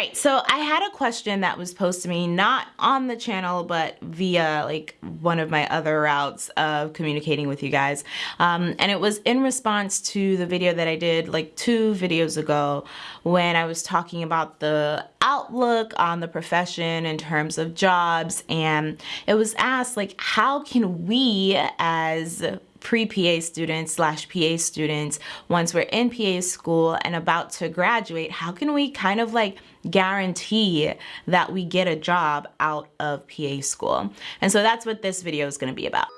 right, so I had a question that was posed to me not on the channel but via like one of my other routes of communicating with you guys. Um, and it was in response to the video that I did like two videos ago when I was talking about the outlook on the profession in terms of jobs and it was asked like how can we as pre-PA students slash PA students, once we're in PA school and about to graduate, how can we kind of like guarantee that we get a job out of PA school? And so that's what this video is gonna be about.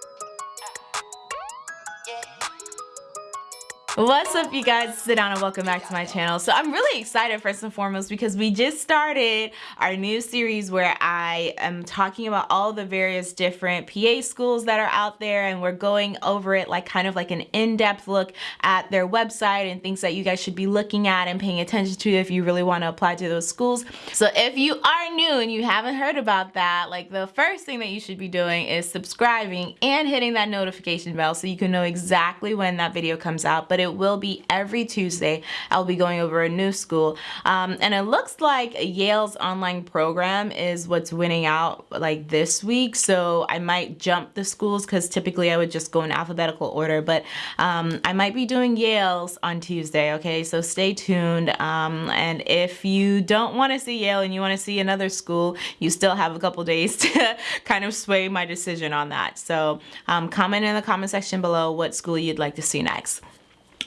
What's up you guys, sit down and welcome back to my channel. So I'm really excited first and foremost because we just started our new series where I am talking about all the various different PA schools that are out there and we're going over it like kind of like an in-depth look at their website and things that you guys should be looking at and paying attention to if you really want to apply to those schools. So if you are new and you haven't heard about that, like the first thing that you should be doing is subscribing and hitting that notification bell so you can know exactly when that video comes out. But it will be every Tuesday. I'll be going over a new school. Um, and it looks like Yale's online program is what's winning out like this week. So I might jump the schools because typically I would just go in alphabetical order. But um, I might be doing Yale's on Tuesday. Okay, so stay tuned. Um, and if you don't want to see Yale and you want to see another school, you still have a couple days to kind of sway my decision on that. So um, comment in the comment section below what school you'd like to see next.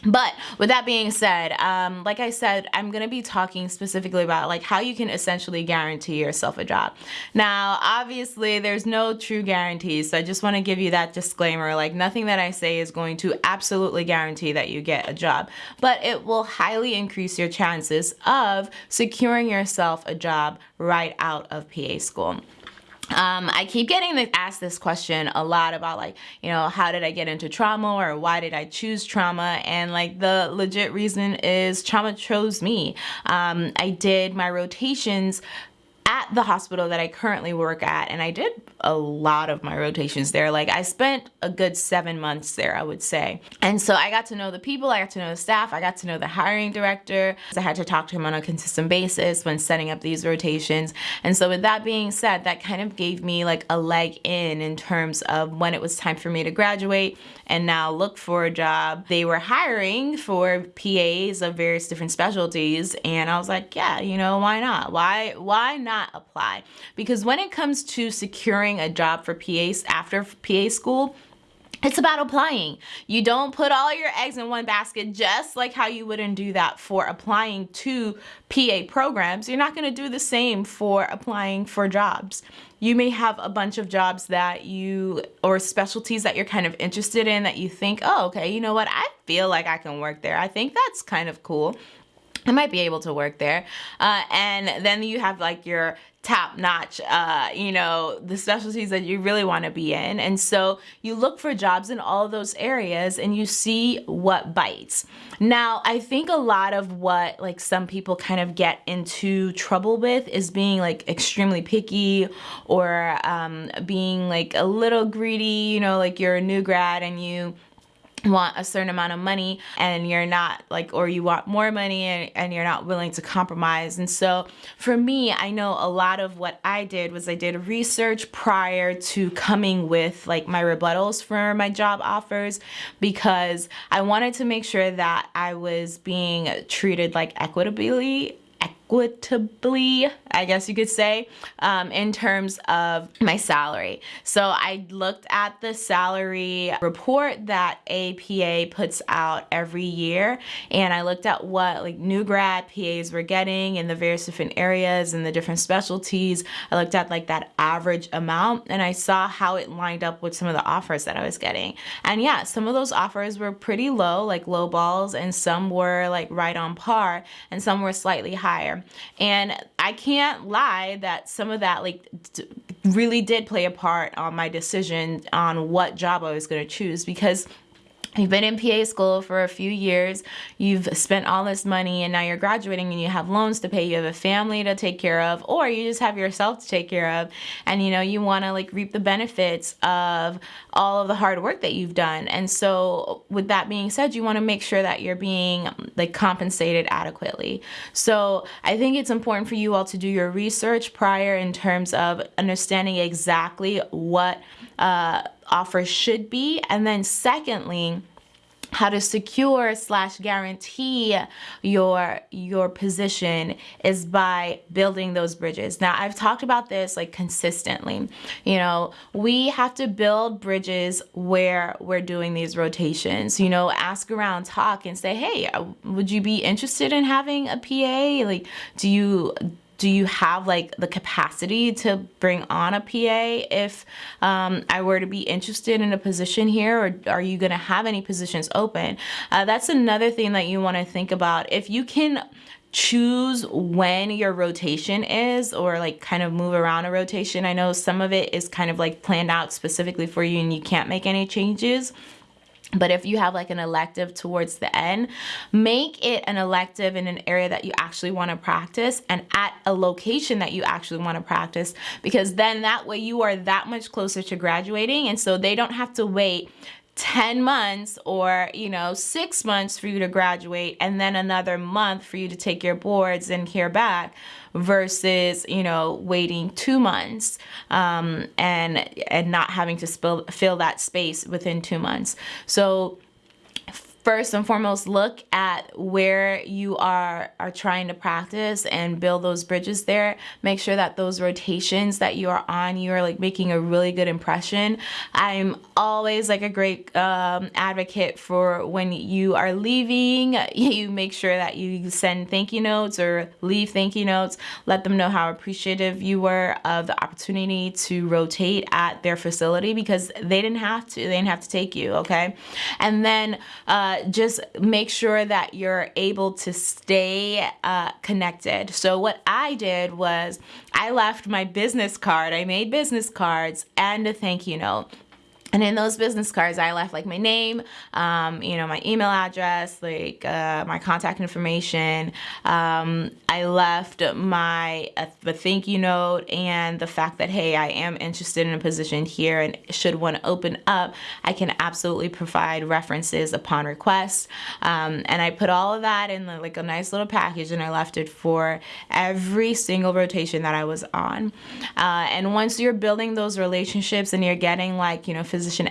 But with that being said, um, like I said, I'm going to be talking specifically about like how you can essentially guarantee yourself a job. Now, obviously there's no true guarantees. So I just want to give you that disclaimer. Like nothing that I say is going to absolutely guarantee that you get a job, but it will highly increase your chances of securing yourself a job right out of PA school. Um, I keep getting this, asked this question a lot about like, you know, how did I get into trauma or why did I choose trauma? And like the legit reason is trauma chose me. Um, I did my rotations at the hospital that I currently work at and I did a lot of my rotations there. Like I spent a good seven months there, I would say. And so I got to know the people, I got to know the staff, I got to know the hiring director. I had to talk to him on a consistent basis when setting up these rotations. And so with that being said, that kind of gave me like a leg in in terms of when it was time for me to graduate and now look for a job. They were hiring for PAs of various different specialties and I was like, yeah, you know, why not? Why, why not apply? Because when it comes to securing a job for PAs after PA school, it's about applying. You don't put all your eggs in one basket just like how you wouldn't do that for applying to PA programs. You're not going to do the same for applying for jobs. You may have a bunch of jobs that you or specialties that you're kind of interested in that you think, oh, okay, you know what? I feel like I can work there. I think that's kind of cool. I might be able to work there. Uh, and then you have like your top notch, uh, you know, the specialties that you really want to be in. And so you look for jobs in all those areas and you see what bites. Now, I think a lot of what like some people kind of get into trouble with is being like extremely picky or um, being like a little greedy, you know, like you're a new grad and you want a certain amount of money and you're not like or you want more money and, and, you're not willing to compromise. And so for me I know a lot of what I did was I did research prior to coming with like my rebuttals for my job offers because I wanted to make sure that I was being treated like equitably equitably, I guess you could say, um, in terms of my salary. So I looked at the salary report that APA puts out every year and I looked at what like new grad PAs were getting in the various different areas and the different specialties. I looked at like that average amount and I saw how it lined up with some of the offers that I was getting. And yeah, some of those offers were pretty low, like low balls, and some were like right on par and some were slightly higher. And I can't lie that some of that like really did play a part on my decision on what job I was going to choose because You've been in PA school for a few years, you've spent all this money, and now you're graduating and you have loans to pay, you have a family to take care of, or you just have yourself to take care of, and you know, you want to like reap the benefits of all of the hard work that you've done. And so, with that being said, you want to make sure that you're being like compensated adequately. So, I think it's important for you all to do your research prior in terms of understanding exactly what uh, offers should be. And then secondly, how to secure slash guarantee your your position is by building those bridges. Now i've talked about this like consistently. You know we have to build bridges where we're doing these rotations. You know ask around talk and say hey uh, would you be interested in having a pa like do you do you have like the capacity to bring on a PA if um, I were to be interested in a position here or are you going to have any positions open? Uh, that's another thing that you want to think about. If you can choose when your rotation is or like kind of move around a rotation. I know some of it is kind of like planned out specifically for you and you can't make any changes. But if you have like an elective towards the end, make it an elective in an area that you actually want to practice and at a location that you actually want to practice because then that way you are that much closer to graduating and so they don't have to wait 10 months or you know six months for you to graduate and then another month for you to take your boards and hear back versus you know waiting two months um, and and not having to spill, fill that space within two months. So first and foremost look at where you are are trying to practice and build those bridges there. Make sure that those rotations that you are on you are like making a really good impression. I'm always like a great um, advocate for when you are leaving you make sure that you send thank you notes or leave thank you notes. Let them know how appreciative you were of the opportunity to rotate at their facility because they didn't have to they didn't have to take you okay? And then uh, just make sure that you're able to stay uh, connected. So what I did was I left my business card. I made business cards and a thank you note. And in those business cards, I left like my name, um, you know, my email address, like uh, my contact information. Um, I left my uh, the thank you note and the fact that hey, I am interested in a position here, and should one open up, I can absolutely provide references upon request. Um, and I put all of that in like a nice little package, and I left it for every single rotation that I was on. Uh, and once you're building those relationships and you're getting like you know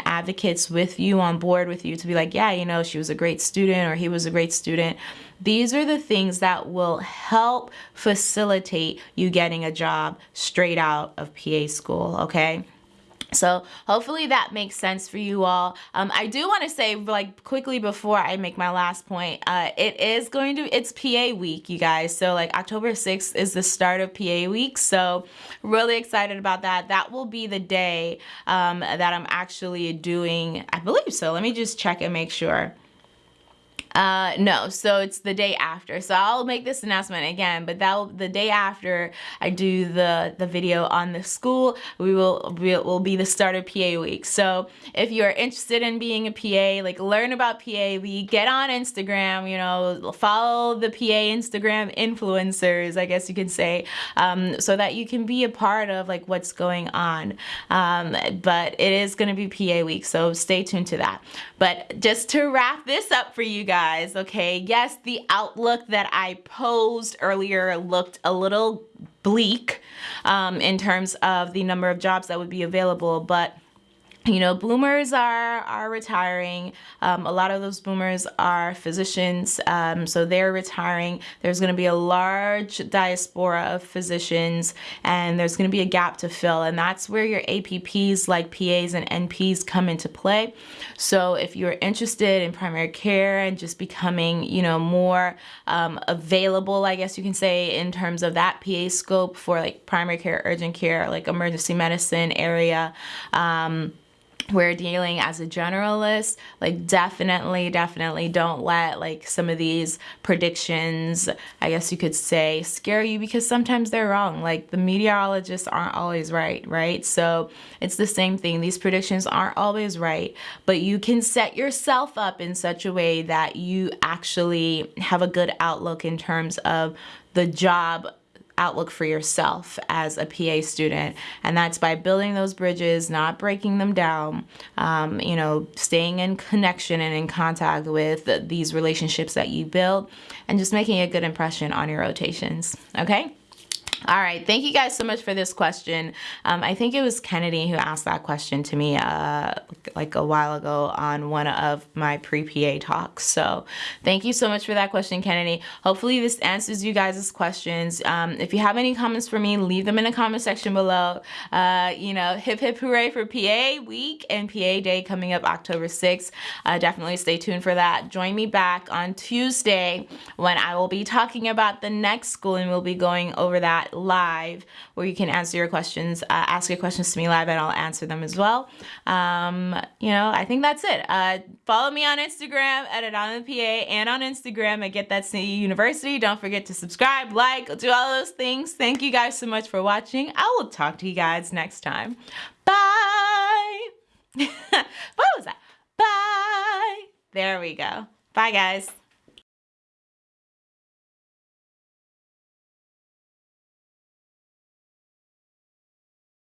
advocates with you on board with you to be like, yeah, you know, she was a great student or he was a great student. These are the things that will help facilitate you getting a job straight out of PA school, okay? So hopefully that makes sense for you all. Um, I do want to say like quickly before I make my last point, uh, it is going to, it's PA week, you guys. So like October 6th is the start of PA week. So really excited about that. That will be the day um, that I'm actually doing, I believe so. Let me just check and make sure. Uh, no, so it's the day after. So I'll make this announcement again, but that the day after I do the the video on the school, we will we will be the start of PA week. So if you are interested in being a PA, like learn about PA week, get on Instagram. You know, follow the PA Instagram influencers, I guess you could say, um, so that you can be a part of like what's going on. Um, but it is going to be PA week, so stay tuned to that. But just to wrap this up for you guys guys, okay? Yes, the outlook that I posed earlier looked a little bleak um, in terms of the number of jobs that would be available, but you know, boomers are are retiring. Um, a lot of those boomers are physicians, um, so they're retiring. There's going to be a large diaspora of physicians, and there's going to be a gap to fill, and that's where your APPs like PAs and NPs come into play. So if you're interested in primary care and just becoming, you know, more um, available, I guess you can say, in terms of that PA scope for like primary care, urgent care, like emergency medicine area. We're dealing as a generalist like definitely definitely don't let like some of these predictions i guess you could say scare you because sometimes they're wrong. Like the meteorologists aren't always right right? So it's the same thing. These predictions aren't always right but you can set yourself up in such a way that you actually have a good outlook in terms of the job outlook for yourself as a PA student. And that's by building those bridges, not breaking them down, um, you know, staying in connection and in contact with these relationships that you build and just making a good impression on your rotations. Okay? All right, thank you guys so much for this question. Um, I think it was Kennedy who asked that question to me uh, like a while ago on one of my pre-PA talks. So thank you so much for that question, Kennedy. Hopefully this answers you guys' questions. Um, if you have any comments for me, leave them in the comment section below. Uh, you know, hip hip hooray for PA week and PA day coming up October 6th. Uh, definitely stay tuned for that. Join me back on Tuesday when I will be talking about the next school and we'll be going over that live where you can answer your questions, uh, ask your questions to me live and I'll answer them as well. Um, you know, I think that's it. Uh, follow me on Instagram at Adana PA and on Instagram at Get That City University. Don't forget to subscribe, like, do all those things. Thank you guys so much for watching. I will talk to you guys next time. Bye. what was that? Bye. There we go. Bye guys.